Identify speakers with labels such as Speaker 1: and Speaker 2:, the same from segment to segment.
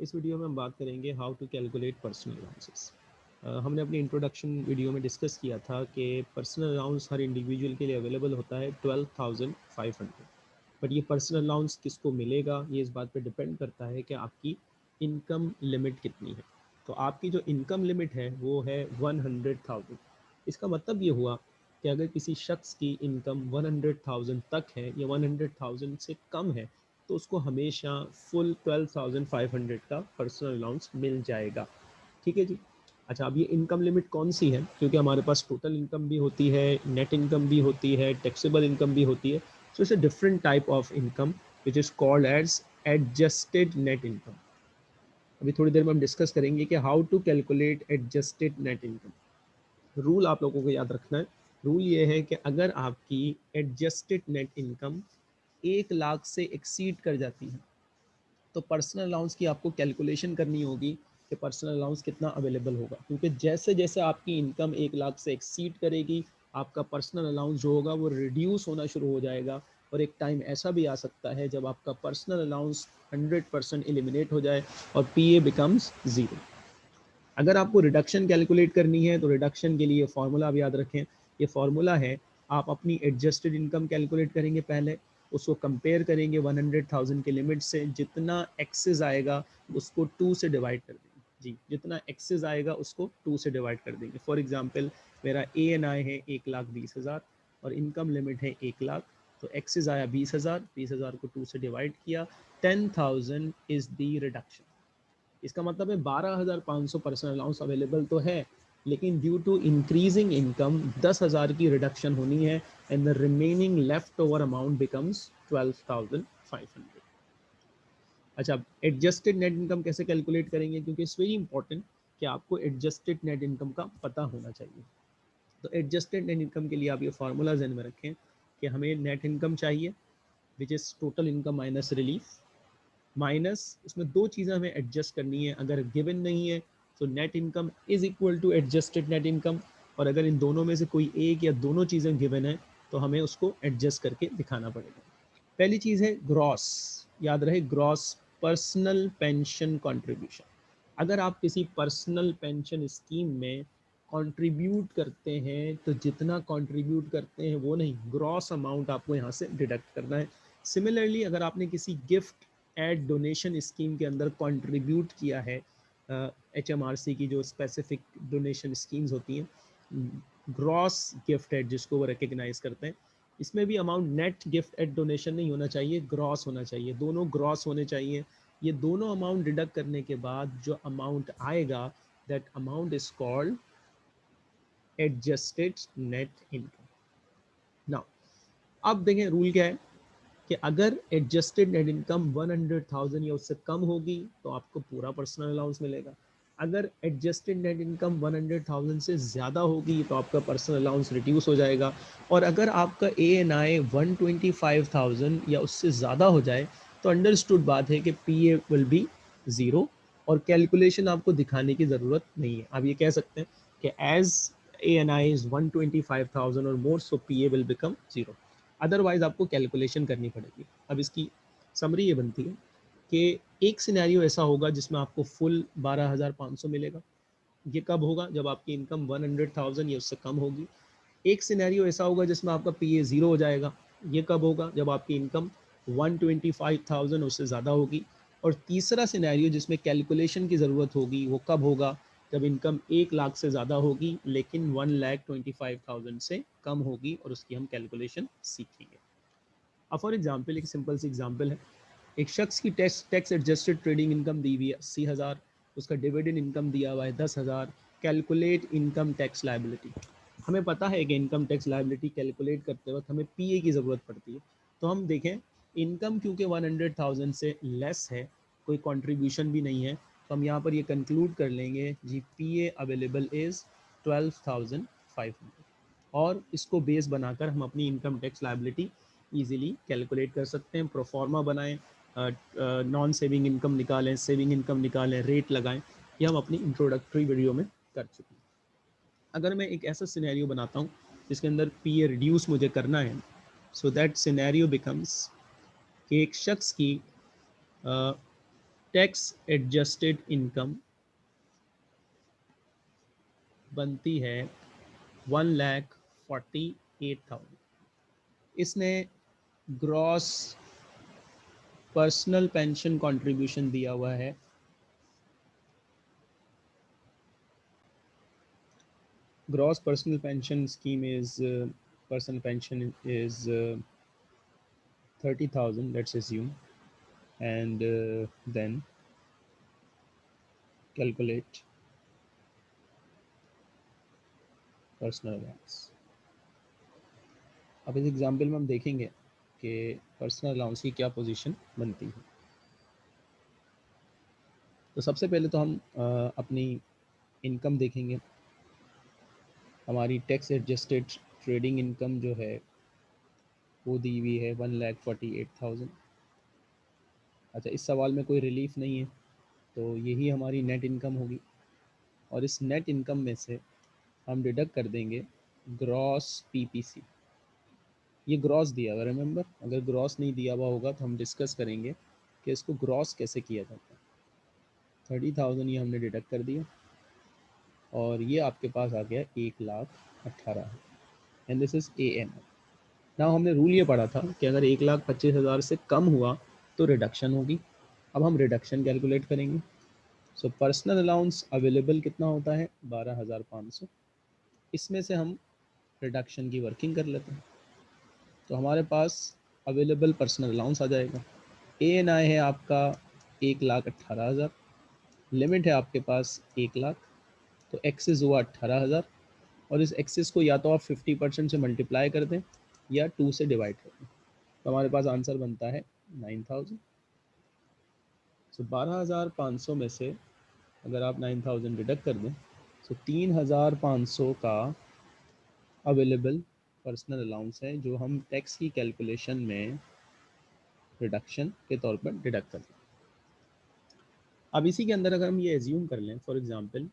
Speaker 1: इस वीडियो में हम बात करेंगे how to calculate personal allowances हमने अपनी इंट्रोडक्शन वीडियो में डिस्कस किया था कि पर्सनल अलाउंस हर इंडिविजुअल के लिए अवेलेबल होता है twelve thousand five hundred but ये पर्सनल अलाउंस किसको मिलेगा, ये इस बात पे डिपेंड करता है कि आपकी इनकम लिमिट कितनी है। तो आपकी जो इनकम लिमिट है, वो है वन हंड्रेड थाउज़ेंड इसका मतलब ये हुआ कि अगर किसी शख्स की इनकम वन हंड्रेड थाउज़ेंड तक है या वन हंड्रेड थाउज़ेंड से कम है तो उसको हमेशा full twelve thousand five hundred का पर्सनल अलाउंस मिल जाएगा। ठीक है जी? अच्छा अब ये इनकम लिमिट कौन सी है? क्योंकि हमारे पास टोटल इनकम भी होती है नेट इनकम भी होती है टैक्सेबल इनकम भी होती है so it's a different type of income which is called as adjusted net income अभी थोड़ी देर में हम डिस्कस करेंगे कि how to calculate adjusted net income rule आप लोगों को याद रखना है। रूल ये है कि अगर आपकी एडजस्टेड नेट इनकम एक लाख से एक्सीड कर जाती है। तो पर्सनल अलाउंस की आपको कैलकुलेशन करनी होगी कि पर्सनल अलाउंस कितना अवेलेबल होगा। क्योंकि जैसे जैसे आपकी इनकम एक लाख से एक्सीड करेगी, आपका पर्सनल अलाउंस जो होगा वो रिड्यूस होना शुरू हो जाएगा और एक टाइम ऐसा भी आ सकता है जब आपका पर्सनल अलाउंस 100 परसेंट एलिमिनेट हो जाए और पी ए बिकम्स ज़ीरो अगर आपको रिडक्शन कैलकुलेट करनी है तो रिडक्शन के लिए फार्मूला आप याद रखें। ये फार्मूला है, आप अपनी एडजस्टेड इनकम कैलकुलेट करेंगे पहले उसको कंपेयर करेंगे 100,000 के लिमिट से जितना एक्सेस आएगा उसको टू से डिवाइड कर देंगे। जी जितना एक्सेस आएगा उसको टू से डिवाइड कर देंगे। फॉर एग्जांपल मेरा ए एन आई है एक लाख बीस हज़ार और इनकम लिमिट है एक लाख तो एक्सेस आया बीस हज़ार बीस हज़ार को टू से डिवाइड किया ten thousand is the reduction इसका मतलब है बारह हज़ार पाँच सौ पर्सनल अलाउंस अवेलेबल तो है लेकिन ड्यू टू इंक्रीजिंग इनकम दस हज़ार की रिडक्शन होनी है and the remaining left over amount becomes twelve thousand five hundred अच्छा एडजस्टेड नेट इनकम कैसे कैलकुलेट करेंगे? क्योंकि इट्स वेरी इंपॉर्टेंट कि आपको एडजस्टेड नेट इनकम का पता होना चाहिए। तो एडजस्टेड नेट इनकम के लिए आप ये फार्मूला जहन में रखें कि हमें नेट इनकम चाहिए which is total income minus relief minus इसमें दो चीज़ें हमें एडजस्ट करनी है। अगर गिवन नहीं है तो net income is equal to adjusted net income और अगर इन दोनों में से कोई एक या दोनों चीज़ें गिवन है तो हमें उसको एडजस्ट करके दिखाना पड़ेगा। पहली चीज़ है ग्रॉस याद रहे ग्रॉस पर्सनल पेंशन कंट्रीब्यूशन अगर आप किसी पर्सनल पेंशन स्कीम में कंट्रीब्यूट करते हैं तो जितना कंट्रीब्यूट करते हैं वो नहीं ग्रॉस अमाउंट आपको यहाँ से डिडक्ट करना है। सिमिलरली अगर आपने किसी गिफ्ट एड डोनेशन स्कीम के अंदर कंट्रीब्यूट किया है एच एम आर सी की जो स्पेसिफिक डोनेशन स्कीम्स होती हैं ग्रॉस गिफ्ट एड जिसको वो रिकग्नाइज करते हैं, इसमें भी amount net gift aid donation नहीं होना चाहिए ग्रॉस होना चाहिए। दोनों ग्रॉस होने चाहिए। ये दोनों अमाउंट डिडक्ट करने के बाद जो अमाउंट आएगा that amount is called adjusted net income now अब देखें रूल क्या है? कि अगर एडजस्टेड नेट इनकम 100,000 या उससे कम होगी तो आपको पूरा पर्सनल अलाउंस मिलेगा। अगर एडजस्टेड नेट इनकम 100,000 से ज़्यादा होगी तो आपका पर्सनल अलाउंस रिड्यूस हो जाएगा। और अगर आपका ए एन आई वन या उससे ज़्यादा हो जाए तो अंडरस्टूड बात है कि P A will be zero और कैलकुलेशन आपको दिखाने की ज़रूरत नहीं है। आप ये कह सकते हैं कि as A N I is one और more so P A will become zero otherwise आपको कैलकुलेशन करनी पड़ेगी। अब इसकी समरी ये बनती है कि एक सिनेरियो ऐसा होगा जिसमें आपको फुल बारह हज़ार पाँच सौ मिलेगा। ये कब होगा? जब आपकी इनकम वन हंड्रेड थाउज़ेंड या उससे कम होगी। एक सिनेरियो ऐसा होगा जिसमें आपका पी ए ज़ीरो हो जाएगा। ये कब होगा? जब आपकी income one twenty five thousand उससे ज़्यादा होगी। और तीसरा सिनेरियो जिसमें कैलकुलेशन की ज़रूरत होगी, वो कब होगा? जब इनकम एक लाख से ज़्यादा होगी, लेकिन one lakh twenty five thousand से कम होगी और उसकी हम कैलकुलेशन सीखेंगे। अब फॉर एग्ज़ाम्पल एक सिंपल सी एग्ज़ाम्पल है। एक शख्स की tax tax adjusted trading income दी हुई है अस्सी हज़ार, उसका डिविडेंड इनकम दिया हुआ है दस हज़ार, कैलकुलेट इनकम टैक्स लाइबिलिटी हमें पता है कि इनकम टैक्स लाइबिलिटी कैलकुलेट करते वक्त हमें पीए की ज़रूरत पड़ती है। तो हम देखें, इनकम क्योंकि वन हंड्रेड थाउज़ेंड से लेस है, कोई कंट्रीब्यूशन भी नहीं है तो हम यहाँ पर ये कंक्लूड कर लेंगे G P A available is twelve thousand five hundred और इसको बेस बनाकर हम अपनी income tax liability easily calculate कर सकते हैं प्रोफार्मा बनाएँ नॉन सेविंग इनकम निकालें सेविंग इनकम निकालें रेट लगाएँ, ये हम अपनी इंट्रोडक्टरी वीडियो में कर चुके हैं। अगर मैं एक ऐसा सिनेरियो बनाता हूँ जिसके अंदर पी ए रिड्यूस मुझे करना है सो दैट सिनेरियो बिकम्स कि एक शख्स की टैक्स एडजस्टेड इनकम बनती है one lakh forty eight thousand इसने ग्रॉस पर्सनल पेंशन कॉन्ट्रीब्यूशन दिया हुआ है। Gross personal pension scheme is personal pension is thirty thousand let's and uh, then calculate personal allowance अब इस एग्जांपल में हम देखेंगे कि पर्सनल अलाउंस की क्या पोजीशन बनती है। तो सबसे पहले तो हम आ, अपनी इनकम देखेंगे। हमारी टैक्स एडजस्टेड ट्रेडिंग इनकम जो है वो दी हुई है one lakh forty eight thousand अच्छा इस सवाल में कोई रिलीफ नहीं है तो यही हमारी नेट इनकम होगी। और इस नेट इनकम में से हम डिडक्ट कर देंगे ग्रॉस पीपीसी ये ग्रॉस दिया हुआ रिमेंबर अगर ग्रॉस नहीं दिया हुआ होगा तो हम डिस्कस करेंगे कि इसको ग्रॉस कैसे किया जाता है। थर्टी थाउज़ेंड ये हमने डिडक्ट कर दिया और ये आपके पास आ गया एक लाख अट्ठारह and this is A N ना हमने रूल ये पढ़ा था कि अगर एक लाख पच्चीस हज़ार से कम हुआ तो रिडक्शन होगी। अब हम रिडक्शन कैलकुलेट करेंगे। सो पर्सनल अलाउंस अवेलेबल कितना होता है? बारह हज़ार पाँच सौ। इसमें से हम रिडक्शन की वर्किंग कर लेते हैं। तो हमारे पास अवेलेबल पर्सनल अलाउंस आ जाएगा। ए एन आई है आपका एक लाख अट्ठारह हज़ार। लिमिट है आपके पास एक लाख। तो एक्सेस हुआ अट्ठारह हज़ार। और इस एक्सेस को या तो आप फिफ्टी परसेंट से मल्टीप्लाई कर दें या टू से डिवाइड कर दें। तो हमारे पास आंसर बनता है नाइन थाउज़ेंड। सो बारह हज़ार पाँच सौ में से अगर आप नाइन थाउज़ेंड डिडक्ट कर दें तो तीन हज़ार पाँच सौ का अवेलेबल पर्सनल अलाउंस है, जो हम टैक्स की कैलकुलेशन में रिडक्शन के तौर पर डिडक्ट कर दें। अब इसी के अंदर अगर हम ये एज्यूम कर लें फॉर एग्ज़ाम्पल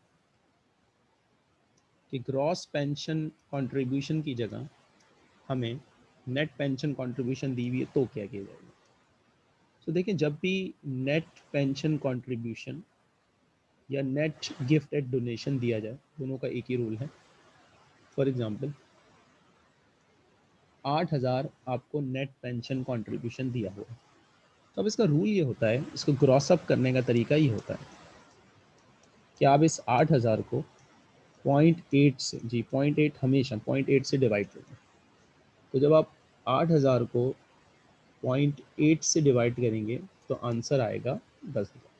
Speaker 1: कि ग्रॉस पेंशन कंट्रीब्यूशन की जगह हमें नेट पेंशन कंट्रीब्यूशन दी हुई है तो क्या किया जाएगा? तो देखिए, जब भी नेट पेंशन कंट्रीब्यूशन या नेट गिफ्ट एट डोनेशन दिया जाए, दोनों का एक ही रूल है। फॉर एग्जांपल आठ हज़ार आपको नेट पेंशन कंट्रीब्यूशन दिया हुआ तो अब इसका रूल ये होता है, इसको ग्रॉस अप करने का तरीका ये होता है कि आप इस आठ हज़ार को पॉइंट एट से, जी पॉइंट एट हमेशा पॉइंट एट से डिवाइड करें। तो जब आप आठ हज़ार को पॉइंट एट से डिवाइड करेंगे तो आंसर आएगा दस हज़ार।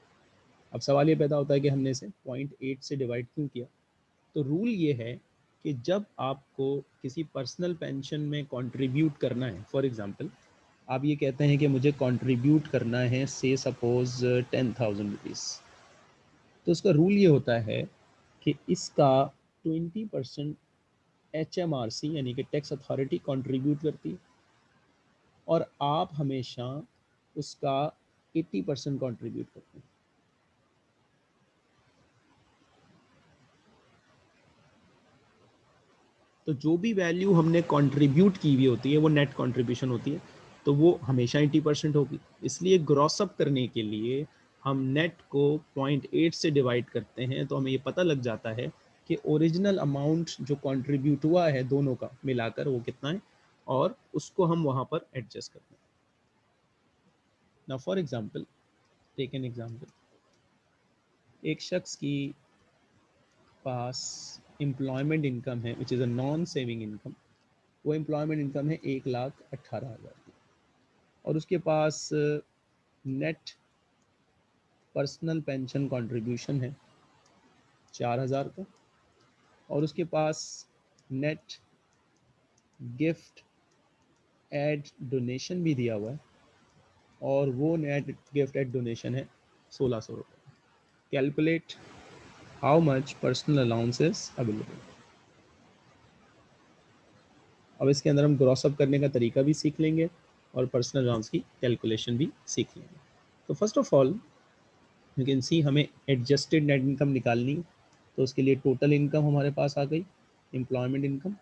Speaker 1: अब सवाल ये पैदा होता है कि हमने इसे पॉइंट एट से डिवाइड क्यों किया? तो रूल ये है कि जब आपको किसी पर्सनल पेंशन में कंट्रीब्यूट करना है, फॉर एग्जांपल, आप ये कहते हैं कि मुझे कंट्रीब्यूट करना है, से सपोज़ टेन थाउज़ेंड रुपीज़ तो उसका रूल ये होता है कि इसका twenty percent H M R C यानी कि टैक्स अथॉरिटी, कंट्रीब्यूट करती है। और आप हमेशा उसका एट्टी परसेंट कॉन्ट्रीब्यूट करते हैं। तो जो भी वैल्यू हमने कंट्रीब्यूट की हुई होती है, वो नेट कंट्रीब्यूशन होती है तो वो हमेशा एटी परसेंट होगी। इसलिए ग्रॉसअप करने के लिए हम नेट को पॉइंट एट से डिवाइड करते हैं तो हमें ये पता लग जाता है कि ओरिजिनल अमाउंट जो कंट्रीब्यूट हुआ है दोनों का मिलाकर वो कितना है? और उसको हम वहाँ पर एडजस्ट करते हैं। ना for example take an example एक शख्स की पास एम्प्लॉयमेंट इनकम है which is a non saving income वो एम्प्लॉयमेंट इनकम है एक लाख अट्ठारह हज़ार की। और उसके पास नेट पर्सनल पेंशन कंट्रीब्यूशन है चार हज़ार का। और उसके पास नेट गिफ्ट एड डोनेशन भी दिया हुआ है। और वो नेट गिफ्ट एड डोनेशन है सोलह सौ रुपये calculate how much personal allowances available अब इसके अंदर हम ग्रॉस अप करने का तरीका भी सीख लेंगे और पर्सनल अलाउंस की कैलकुलेशन भी सीख लेंगे। तो first of all you can see हमें एडजस्टेड नेट इनकम निकालनी तो उसके लिए टोटल इनकम हमारे पास आ गई एम्प्लॉयमेंट इनकम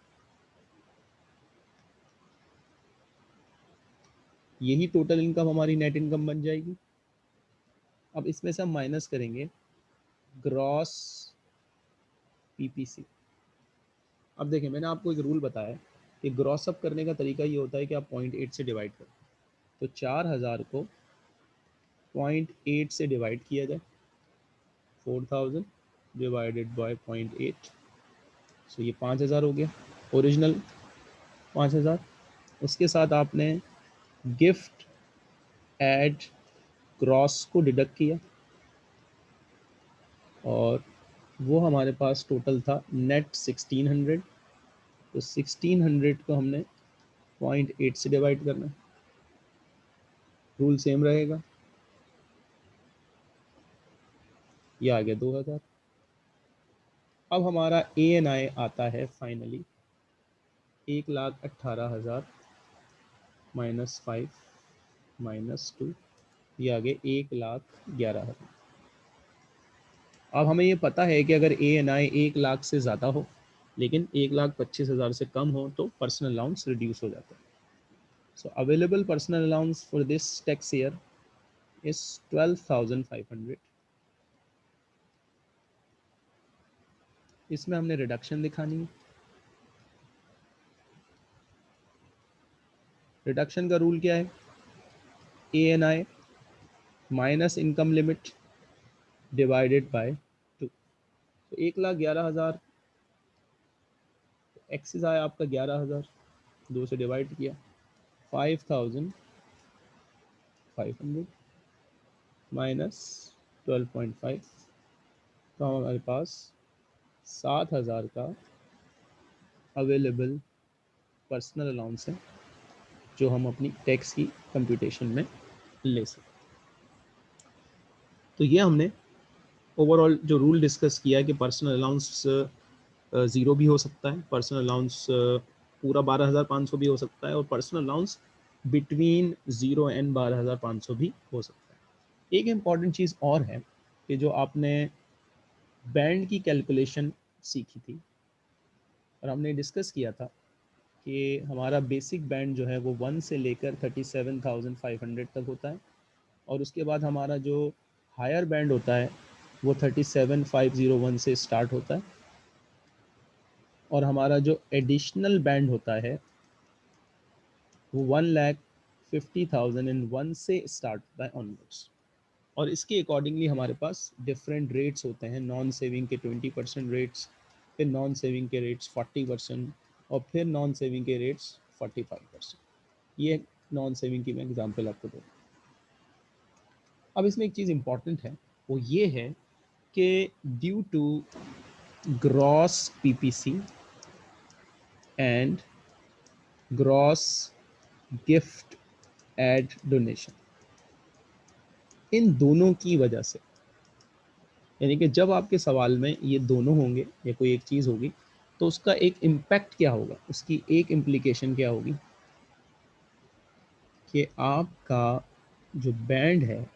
Speaker 1: यही टोटल इनकम हमारी नेट इनकम बन जाएगी। अब इसमें से हम माइनस करेंगे ग्रॉस पीपीसी अब देखिए, मैंने आपको एक रूल बताया कि ग्रॉस अप करने का तरीका ये होता है कि आप पॉइंट एट से डिवाइड करें। तो चार हज़ार को पॉइंट एट से डिवाइड किया जाए। Four thousand divided by point eight so ये पाँच हज़ार हो गया। ओरिजिनल पाँच हज़ार। उसके साथ आपने गिफ्ट एड क्रॉस को डिडक्ट किया और वो हमारे पास टोटल था नेट सिक्सटीन हंड्रेड। तो सिक्सटीन हंड्रेड को हमने पॉइंट एट से डिवाइड करना है। रूल सेम रहेगा। ये आ गया दो हज़ार। अब हमारा ए एन आई आता है फाइनली एक लाख अट्ठारह हज़ार। माइनस फाइव, माइनस टू, ये आ आगे एक लाख ग्यारह हज़ार। अब हमें ये पता है कि अगर ए एन आई एक लाख से ज़्यादा हो, लेकिन एक लाख पच्चीस हज़ार से कम हो तो पर्सनल अलाउंस रिड्यूस हो जाता है। So available personal allowance for this tax year is twelve thousand five hundred इसमें हमने रिडक्शन दिखानी है। रिडक्शन का रूल क्या है? A N I minus income limit divided by two तो एक लाख ग्यारह हज़ार एक्सिस आया आपका ग्यारह हज़ार, दो से डिवाइड किया। Five thousand five hundred minus twelve point five तो हमारे पास सात हज़ार का अवेलेबल पर्सनल अलाउंस है। जो हम अपनी टैक्स की कंप्यूटेशन में ले सकते तो ये हमने ओवरऑल जो रूल डिस्कस किया है कि पर्सनल अलाउंस ज़ीरो भी हो सकता है पर्सनल अलाउंस पूरा बारह हज़ार पाँच सौ भी हो सकता है और personal allowance between zero and बारह हज़ार पाँच सौ भी हो सकता है। एक इंपॉर्टेंट चीज़ और है कि जो आपने बैंड की कैलकुलेशन सीखी थी और हमने डिस्कस किया था कि हमारा बेसिक बैंड जो है वो वन से लेकर thirty seven thousand five hundred तक होता है। और उसके बाद हमारा जो हायर बैंड होता है, वो thirty seven five zero one से स्टार्ट होता है। और हमारा जो एडिशनल बैंड होता है, वो one lakh fifty thousand and one से स्टार्ट होता है ऑनवर्ड्स और इसके अकॉर्डिंगली हमारे पास डिफरेंट रेट्स होते हैं। नॉन सेविंग के ट्वेंटी परसेंट रेट्स फिर नॉन सेविंग के रेट्स फोर्टी परसेंट और फिर नॉन सेविंग के रेट्स फोर्टी फाइव परसेंट ये नॉन सेविंग की मैं एग्जांपल आपको दूँ अब इसमें एक चीज़ इंपॉर्टेंट है, वो ये है कि due to gross PPC and gross gift aid donation इन दोनों की वजह से, यानी कि जब आपके सवाल में ये दोनों होंगे या कोई एक चीज़ होगी तो उसका एक इम्पैक्ट क्या होगा? उसकी एक इम्प्लीकेशन क्या होगी? कि आपका जो बैंड है,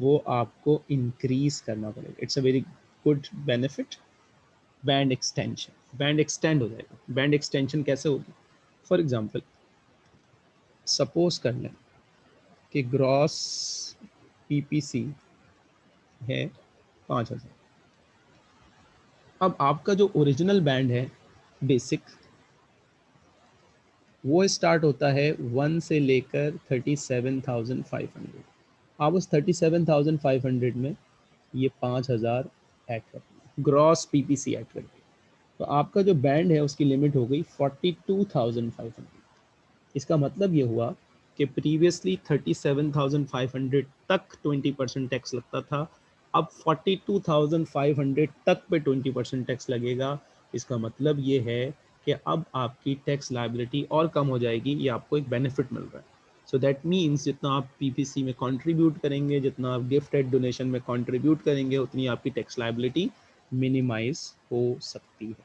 Speaker 1: वो आपको इंक्रीज करना पड़ेगा। It's a very good benefit band extension band extend हो जाएगा। बैंड एक्सटेंशन कैसे होगी? फॉर एग्जांपल सपोज़ कर लें कि ग्रॉस पीपीसी है पाँच हज़ार। अब आपका जो ओरिजिनल बैंड है बेसिक वो स्टार्ट होता है वन से लेकर thirty seven thousand five hundred आप उस thirty seven thousand five hundred में ये पाँच हज़ार ऐड कर gross P P C add कर तो आपका जो बैंड है, उसकी लिमिट हो गई forty two thousand five hundred इसका मतलब ये हुआ कि previously thirty seven thousand five hundred तक ट्वेंटी परसेंट टैक्स लगता था अब forty two thousand five hundred तक पे ट्वेंटी परसेंट टैक्स लगेगा। इसका मतलब ये है कि अब आपकी टैक्स लाइबिलिटी और कम हो जाएगी, ये आपको एक बेनिफिट मिल रहा है। सो दैट मीन्स जितना आप पीपीसी में कंट्रीब्यूट करेंगे, जितना आप गिफ्ट एड डोनेशन में कंट्रीब्यूट करेंगे, उतनी आपकी टैक्स लाइबिलिटी मिनिमाइज हो सकती है।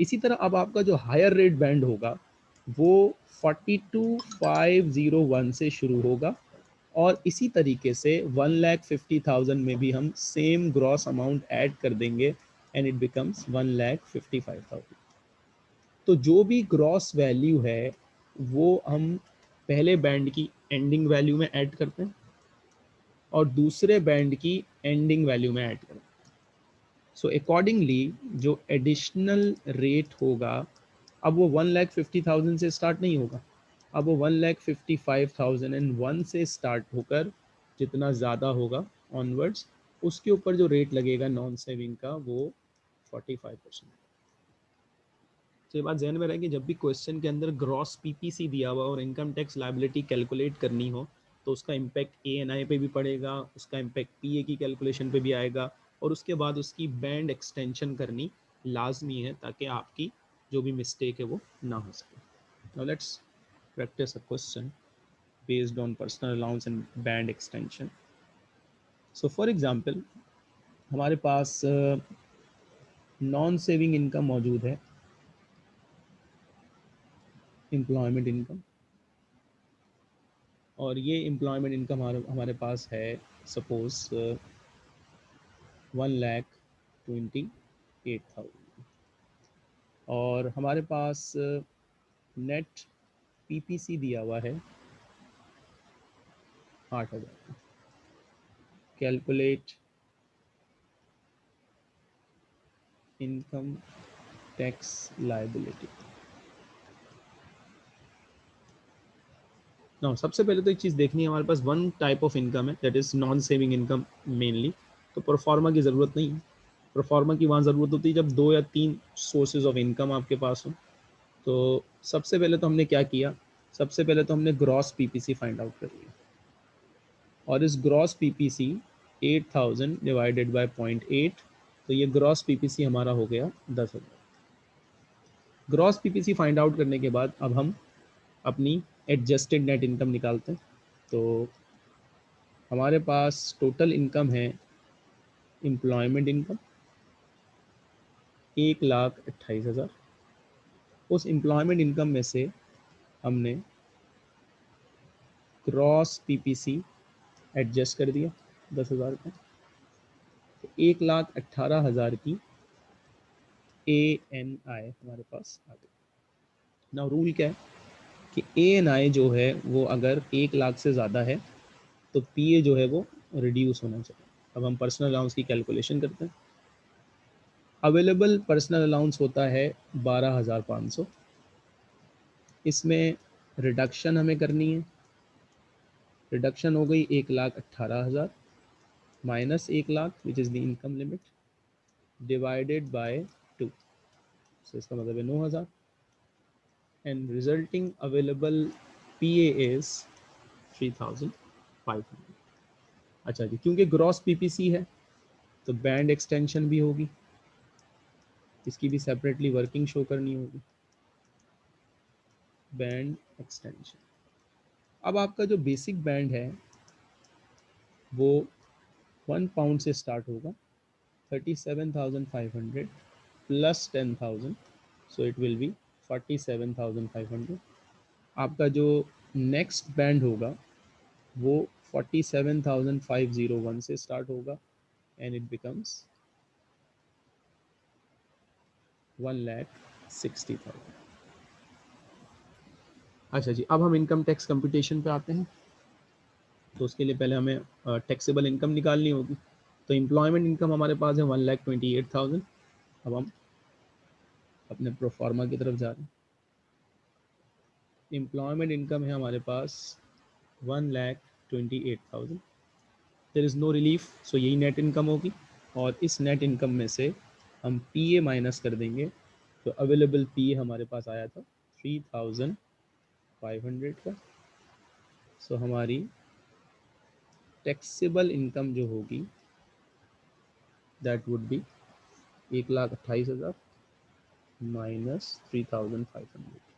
Speaker 1: इसी तरह अब आपका जो हायर रेट बैंड होगा, वो 42501 से शुरू होगा। और इसी तरीके से वन लैख फिफ्टी थाउज़ेंड में भी हम सेम ग्रॉस अमाउंट ऐड कर देंगे and it becomes one lakh fifty five thousand तो जो भी ग्रॉस वैल्यू है, वो हम पहले बैंड की एंडिंग वैल्यू में ऐड करते हैं और दूसरे बैंड की एंडिंग वैल्यू में ऐड करते हैं। सो अकॉर्डिंगली जो एडिशनल रेट होगा, अब वो वन लैख फिफ्टी थाउज़ेंड से स्टार्ट नहीं होगा। अब वो one lakh fifty five thousand and one से स्टार्ट होकर जितना ज़्यादा होगा ऑनवर्ड्स उसके ऊपर जो रेट लगेगा नॉन सेविंग का, वो फोर्टी फाइव परसेंट तो ये बात जहन में रहेगी जब भी क्वेश्चन के अंदर ग्रॉस पीपीसी दिया हुआ और इनकम टैक्स लाइबिलिटी कैलकुलेट करनी हो तो उसका इम्पैक्ट ए एन आई पे भी पड़ेगा, उसका इम्पैक्ट पी ए की कैलकुलेशन पे भी आएगा और उसके बाद उसकी बैंड एक्सटेंशन करनी लाजमी है ताकि आपकी जो भी मिस्टेक है वो ना हो सके। Let's practice a question based on personal allowance and band extension. So, for example, हमारे पास नॉन सेविंग इनकम मौजूद है। एम्प्लॉयमेंट इनकम और ये एम्प्लॉयमेंट इनकम हमारे पास है suppose one lakh twenty eight thousand और हमारे पास नेट पीपीसी दिया हुआ है। आठ हज़ार। कैलकुलेट इनकम टैक्स लाइबिलिटी ना सबसे पहले तो एक चीज़ देखनी है हमारे पास। वन टाइप ऑफ़ इनकम है that is non saving income mainly तो परफॉर्मा की ज़रूरत नहीं है। प्रोफार्मा की वहाँ ज़रूरत होती है जब दो या तीन सोर्सेज ऑफ़ इनकम आपके पास हो। तो सबसे पहले तो हमने क्या किया? सबसे पहले तो हमने ग्रॉस पीपीसी फाइंड आउट कर लिया। और इस gross PPC 8000 divided by point eight तो ये ग्रॉस पीपीसी हमारा हो गया दस हज़ार। ग्रॉस पीपीसी फाइंड आउट करने के बाद अब हम अपनी एडजस्टेड नेट इनकम निकालते हैं। तो हमारे पास टोटल इनकम है एम्प्लॉयमेंट इनकम एक लाख अट्ठाईस हज़ार। उस एम्प्लॉयमेंट इनकम में से हमने क्रॉस पीपीसी एडजस्ट कर दिया, दस हज़ार का तो एक लाख अट्ठारह हज़ार की ए एन आई हमारे पास आ गई। ना रूल क्या है? कि ए एन आई जो है, वो अगर एक लाख से ज़्यादा है तो पी ए जो है वो रिड्यूस होना चाहिए। अब हम पर्सनल अलाउंस की कैलकुलेशन करते हैं। अवेलेबल पर्सनल अलाउंस होता है बारह हज़ार पाँच सौ। इसमें रिडक्शन हमें करनी है। रिडक्शन हो गई एक लाख अट्ठारह हज़ार माइनस एक lakh which is the income limit divided by two so इसका मतलब है नौ हज़ार। And resulting available P A as three thousand five hundred अच्छा जी, क्योंकि ग्रॉस पीपीसी है तो बैंड एक्सटेंशन भी होगी। इसकी भी सेपरेटली वर्किंग शो करनी होगी। बैंड एक्सटेंशन अब आपका जो बेसिक बैंड है, वो वन पाउंड से स्टार्ट होगा। Thirty seven thousand five hundred plus ten thousand so it will be forty seven thousand five hundred आपका जो नेक्स्ट बैंड होगा, वो forty seven thousand five zero one से स्टार्ट होगा and it becomes one lakh sixty thousand. अच्छा जी, अब हम इनकम टैक्स कंप्यूटेशन पे आते हैं। तो उसके लिए पहले हमें टैक्सेबल इनकम निकालनी होगी। तो एम्प्लॉयमेंट इनकम हमारे पास है one lakh twenty eight thousand. अब हम अपने प्रोफार्मा की तरफ़ जा रहे हैं। एम्प्लॉयमेंट इनकम है हमारे पास one lakh twenty eight thousand. There is no relief so यही नेट इनकम होगी। और इस नेट इनकम में से हम पी ए माइनस कर देंगे। तो अवेलेबल पी ए हमारे पास आया था थ्री थाउज़ेंड फाइव हंड्रेड का। सो so, हमारी टैक्सेबल इनकम जो होगी दैट वुड बी एक लाख अट्ठाईस हज़ार minus three thousand five hundred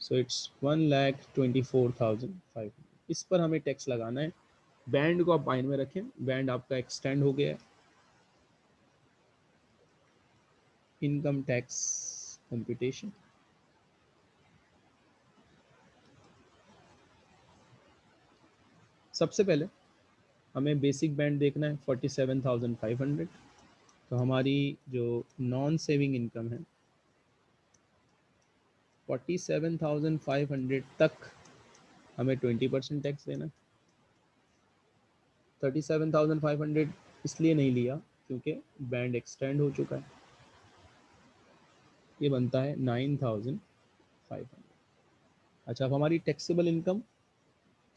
Speaker 1: so it's one lakh twenty four thousand five hundred इस पर हमें टैक्स लगाना है। बैंड को आप माइंड में रखें। बैंड आपका एक्सटेंड हो गया है। इनकम टैक्स कंप्यूटेशन सबसे पहले हमें बेसिक बैंड देखना है forty seven thousand five hundred तो हमारी जो नॉन सेविंग इनकम है forty seven thousand five hundred तक हमें ट्वेंटी परसेंट टैक्स देना thirty seven thousand five hundred इसलिए नहीं लिया, क्योंकि बैंड एक्सटेंड हो चुका है। ये बनता है नाइन थाउज़ेंड फाइव हंड्रेड अच्छा अब हमारी टैक्सेबल इनकम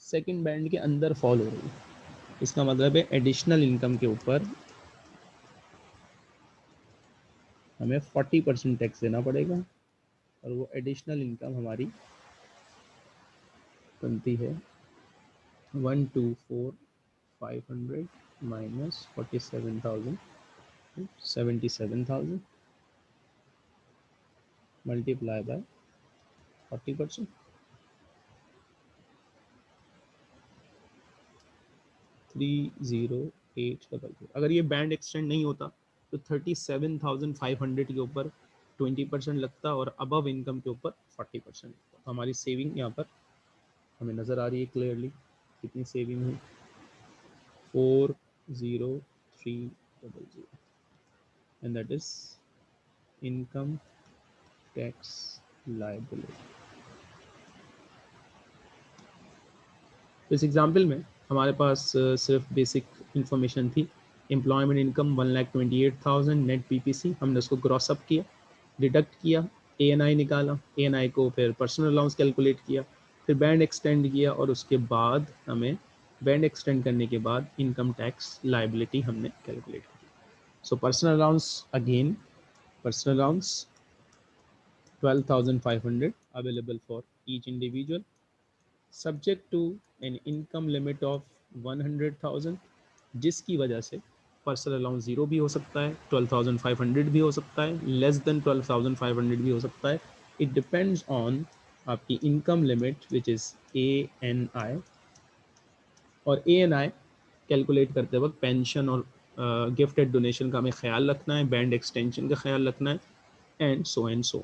Speaker 1: सेकंड बैंड के अंदर फॉल हो रही है। इसका मतलब है एडिशनल इनकम के ऊपर हमें फोर्टी परसेंट टैक्स देना पड़ेगा, और वो एडिशनल इनकम हमारी बनती है one two four five hundred minus forty seven thousand seventy seven thousand multiply by forty percent three zero eight double zero अगर ये बैंड एक्सटेंड नहीं होता तो thirty seven thousand five hundred के ऊपर ट्वेंटी परसेंट लगता और अबव इनकम के ऊपर फोर्टी परसेंट लगता। तो हमारी सेविंग यहाँ पर हमें नज़र आ रही है क्लियरली कितनी सेविंग हुई। Four zero three double zero and that is income tax liability इस एग्ज़ाम्पल में हमारे पास सिर्फ़ बेसिक इंफॉर्मेशन थी। Employment income one lakh twenty eight thousand net P P C हमने उसको क्रॉस अप किया डिडक्ट किया ए एन आई निकाला। ए एन आई को फिर पर्सनल अलाउंस कैलकुलेट किया, फिर बैंड एक्सटेंड किया और उसके बाद हमें बैंड एक्सटेंड करने के बाद इनकम टैक्स लाइबिलिटी हमने कैलकुलेट की। So personal allowance again personal allowance 12,500 available for each individual subject to an income limit of 100,000 जिसकी वजह से पर्सनल अलाउंस ज़ीरो भी हो सकता है 12,500 भी हो सकता है लेस देन 12,500 भी हो सकता है। इट डिपेंड्स ऑन आपकी income limit which is A N I और ए एन आई कैलकुलेट करते वक्त पेंशन और गिफ्टेड uh, डोनेशन का हमें ख्याल रखना है बैंड एक्सटेंशन का ख्याल रखना है एंड सो एंड सो